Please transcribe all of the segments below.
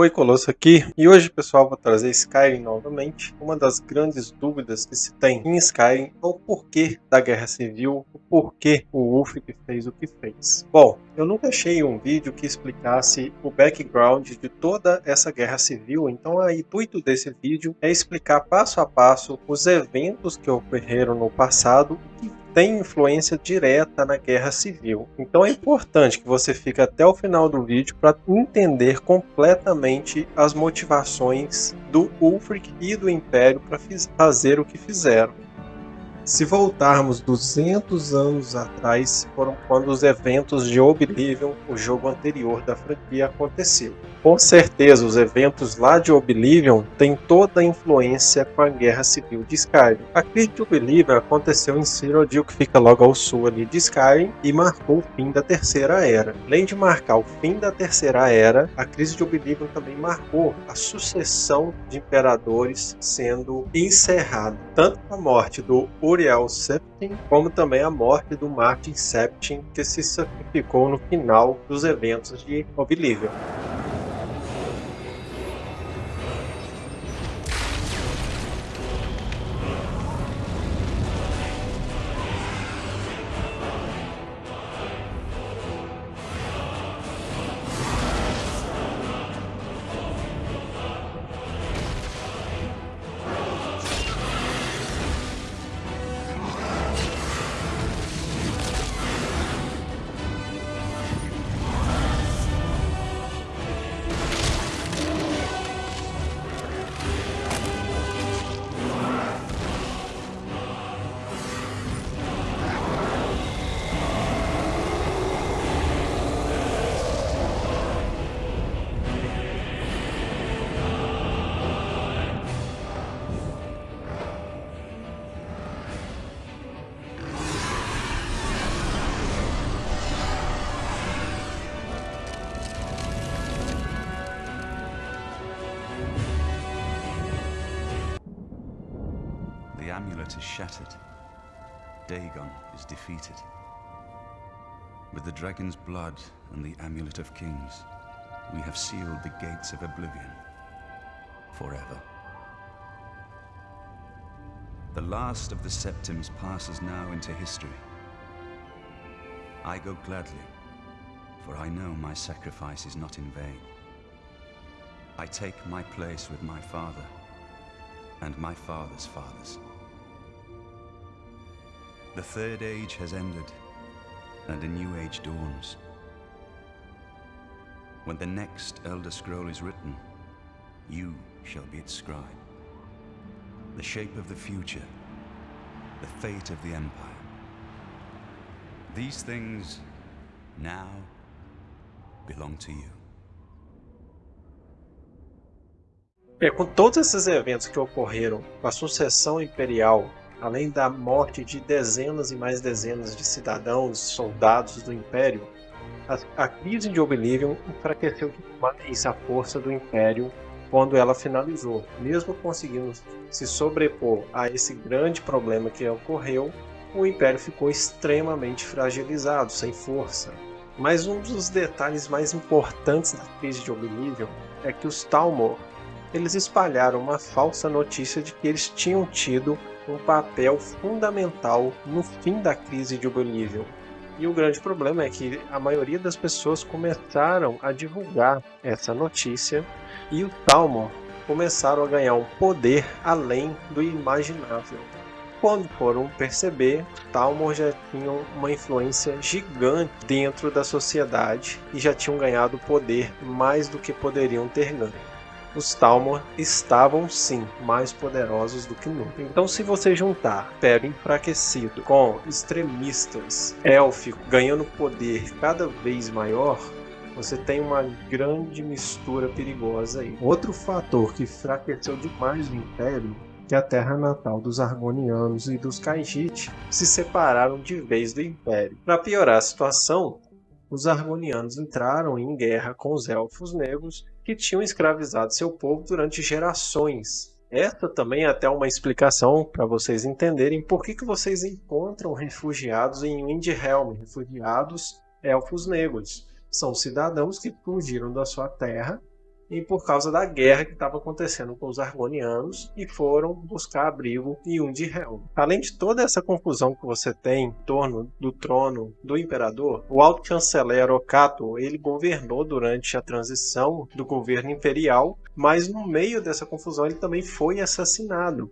Oi, Colosso aqui, e hoje pessoal vou trazer Skyrim novamente. Uma das grandes dúvidas que se tem em Skyrim é o porquê da Guerra Civil, o porquê o Ulfric fez o que fez. Bom, eu nunca achei um vídeo que explicasse o background de toda essa Guerra Civil, então o intuito desse vídeo é explicar passo a passo os eventos que ocorreram no passado e tem influência direta na guerra civil. Então é importante que você fique até o final do vídeo para entender completamente as motivações do Ulfric e do Império para fazer o que fizeram. Se voltarmos 200 anos atrás, foram quando os eventos de Oblivion, o jogo anterior da franquia, aconteceu. Com certeza, os eventos lá de Oblivion têm toda a influência com a Guerra Civil de Skyrim. A crise de Oblivion aconteceu em Cyrodiil, que fica logo ao sul ali de Skyrim, e marcou o fim da Terceira Era. Além de marcar o fim da Terceira Era, a crise de Oblivion também marcou a sucessão de imperadores sendo encerrada. Tanto a morte do Uriel Septim, como também a morte do Martin Septim, que se sacrificou no final dos eventos de Oblivion. Amulet is shattered. Dagon is defeated. With the dragon's blood and the amulet of kings, we have sealed the gates of oblivion forever. The last of the Septims passes now into history. I go gladly, for I know my sacrifice is not in vain. I take my place with my father and my father's fathers. The Third Age has ended, and a new age dawns. When the next Elder Scroll is written, you shall be its scribe. The shape of the future, the fate of the Empire. These things now belong to you. É, com todos esses eventos que ocorreram com a sucessão imperial além da morte de dezenas e mais dezenas de cidadãos, soldados do Império, a, a crise de Oblivion enfraqueceu demais a força do Império quando ela finalizou. Mesmo conseguindo se sobrepor a esse grande problema que ocorreu, o Império ficou extremamente fragilizado, sem força. Mas um dos detalhes mais importantes da crise de Oblivion é que os Talmor eles espalharam uma falsa notícia de que eles tinham tido um papel fundamental no fim da crise de Oblivion. E o grande problema é que a maioria das pessoas começaram a divulgar essa notícia e o Talmor começaram a ganhar um poder além do imaginável. Quando foram perceber, Talmor já tinham uma influência gigante dentro da sociedade e já tinham ganhado poder mais do que poderiam ter ganho os Talmor estavam sim mais poderosos do que nunca. Então se você juntar Império enfraquecido com extremistas élficos ganhando poder cada vez maior, você tem uma grande mistura perigosa aí. Outro fator que enfraqueceu demais o Império que a terra natal dos Argonianos e dos Khajiit se separaram de vez do Império. Para piorar a situação, os Argonianos entraram em guerra com os Elfos Negros que tinham escravizado seu povo durante gerações. Esta também é até uma explicação para vocês entenderem por que, que vocês encontram refugiados em Windhelm, refugiados elfos negros. São cidadãos que fugiram da sua terra e por causa da guerra que estava acontecendo com os Argonianos e foram buscar abrigo em Undihel. Além de toda essa confusão que você tem em torno do trono do imperador, o alto chanceler Okato ele governou durante a transição do governo imperial, mas no meio dessa confusão ele também foi assassinado.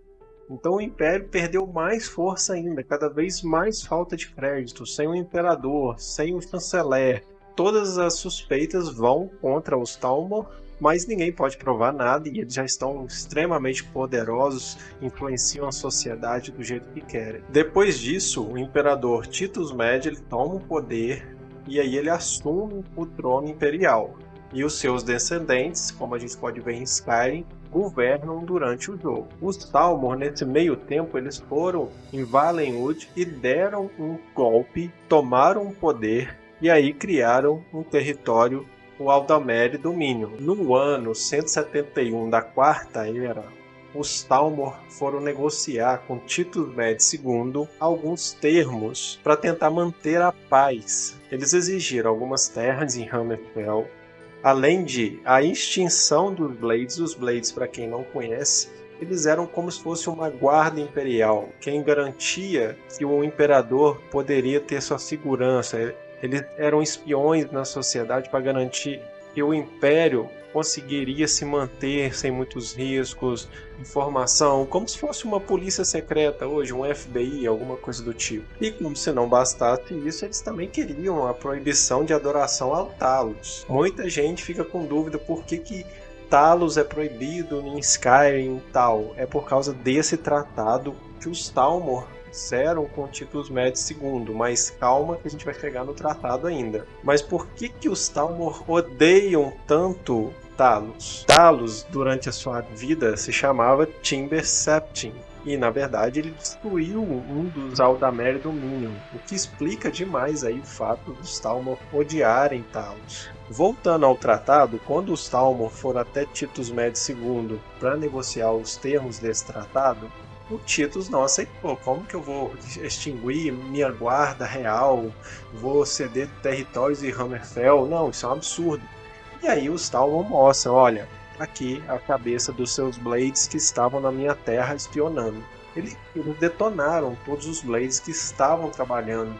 Então o império perdeu mais força ainda, cada vez mais falta de crédito, sem o imperador, sem o chanceler. Todas as suspeitas vão contra os Talmor mas ninguém pode provar nada e eles já estão extremamente poderosos, influenciam a sociedade do jeito que querem. Depois disso, o imperador Titus Med ele toma o poder e aí ele assume o trono imperial. E os seus descendentes, como a gente pode ver em Skyrim, governam durante o jogo. Os Talmor, nesse meio tempo, eles foram em Valenwood e deram um golpe, tomaram o poder e aí criaram um território o Aldamere Domínio. No ano 171 da Quarta Era, os Talmor foram negociar com Titus Med II alguns termos para tentar manter a paz. Eles exigiram algumas terras em Hammerfell, além de a extinção dos Blades. Os Blades, para quem não conhece, eles eram como se fosse uma guarda imperial, quem garantia que o imperador poderia ter sua segurança. Eles eram espiões na sociedade para garantir que o império conseguiria se manter sem muitos riscos, informação, como se fosse uma polícia secreta hoje, um FBI, alguma coisa do tipo. E como se não bastasse isso, eles também queriam a proibição de adoração ao Talos. Muita gente fica com dúvida por que, que Talos é proibido em Skyrim e tal. É por causa desse tratado que os Talmor fizeram com Titus Med II, mas calma que a gente vai chegar no tratado ainda. Mas por que que os Talmor odeiam tanto Talos? Talos, durante a sua vida, se chamava Timber Septim, e na verdade ele destruiu um dos Aldamer Dominion, o que explica demais aí o fato dos Talmor odiarem Talos. Voltando ao tratado, quando os Talmor foram até Titus Med II para negociar os termos desse tratado, o Titus não aceitou. Como que eu vou extinguir minha guarda real? Vou ceder territórios de Hammerfell? Não, isso é um absurdo. E aí os Talmon mostram, olha, aqui a cabeça dos seus Blades que estavam na minha terra espionando. Eles, eles detonaram todos os Blades que estavam trabalhando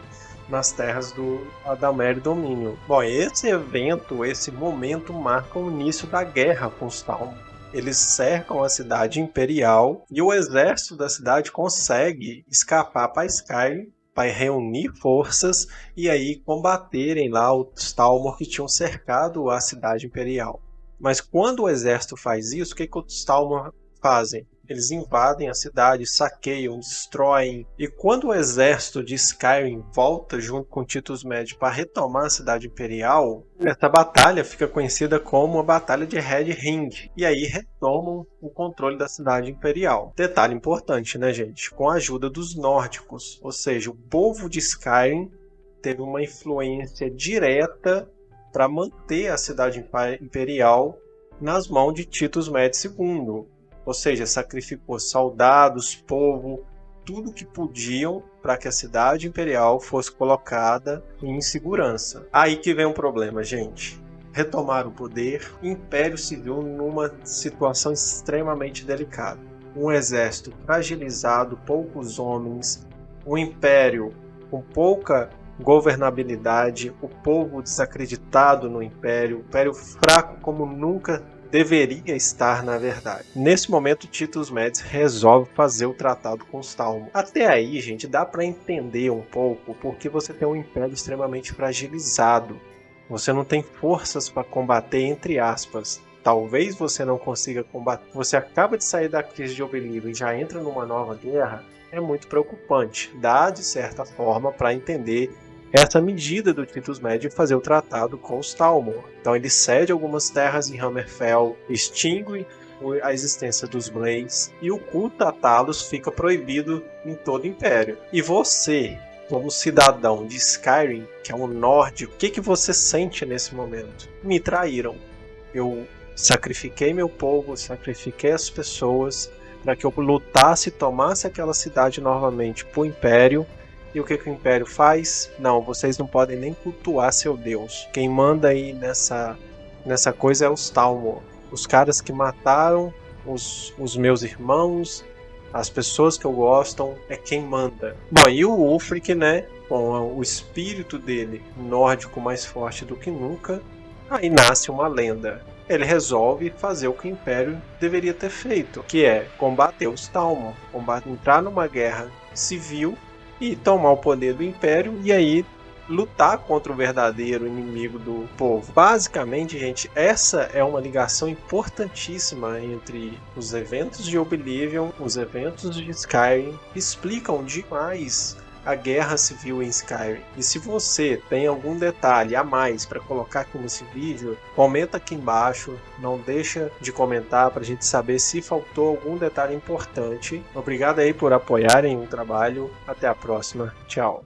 nas terras do Adalmer Domínio. Bom, esse evento, esse momento marca o início da guerra com os Talmon eles cercam a cidade imperial e o exército da cidade consegue escapar para Skyrim para reunir forças e aí combaterem lá os Talmor que tinham cercado a cidade imperial. Mas quando o exército faz isso, o que, que os Talmor fazem? Eles invadem a cidade, saqueiam, destroem. E quando o exército de Skyrim volta junto com Titus Med para retomar a cidade imperial, essa batalha fica conhecida como a Batalha de Red Ring. E aí retomam o controle da cidade imperial. Detalhe importante, né, gente? Com a ajuda dos nórdicos, ou seja, o povo de Skyrim teve uma influência direta para manter a cidade imperial nas mãos de Titus Med II ou seja, sacrificou soldados, povo, tudo que podiam para que a cidade imperial fosse colocada em segurança. Aí que vem um problema, gente. Retomar o poder, Império se viu numa situação extremamente delicada. Um exército fragilizado, poucos homens, um império com pouca governabilidade, o povo desacreditado no império, o império fraco como nunca deveria estar na verdade. Nesse momento, Titus Médici resolve fazer o tratado com os Talmud. Até aí, gente, dá para entender um pouco porque você tem um império extremamente fragilizado. Você não tem forças para combater, entre aspas. Talvez você não consiga combater. Você acaba de sair da crise de Obeliro e já entra numa nova guerra. É muito preocupante. Dá, de certa forma, para entender essa medida do Titus Médio fazer o tratado com os Talmor. Então ele cede algumas terras em Hammerfell, extingue a existência dos Blades e o culto a Talos fica proibido em todo o Império. E você, como cidadão de Skyrim, que é um nórdico, o que, que você sente nesse momento? Me traíram. Eu sacrifiquei meu povo, sacrifiquei as pessoas para que eu lutasse e tomasse aquela cidade novamente para o Império e o que, que o Império faz? Não, vocês não podem nem cultuar seu Deus. Quem manda aí nessa, nessa coisa é os Talmor. os caras que mataram os, os meus irmãos, as pessoas que eu gosto, é quem manda. Bom, e o Ulfric, né, com o espírito dele nórdico mais forte do que nunca, aí nasce uma lenda. Ele resolve fazer o que o Império deveria ter feito, que é combater os Talmud, combater, entrar numa guerra civil e tomar o poder do Império e aí lutar contra o verdadeiro inimigo do povo. Basicamente, gente, essa é uma ligação importantíssima entre os eventos de Oblivion, os eventos de Skyrim, explicam demais a guerra civil em Skyrim. E se você tem algum detalhe a mais para colocar aqui nesse vídeo, comenta aqui embaixo, não deixa de comentar para a gente saber se faltou algum detalhe importante. Obrigado aí por apoiarem o trabalho, até a próxima, tchau.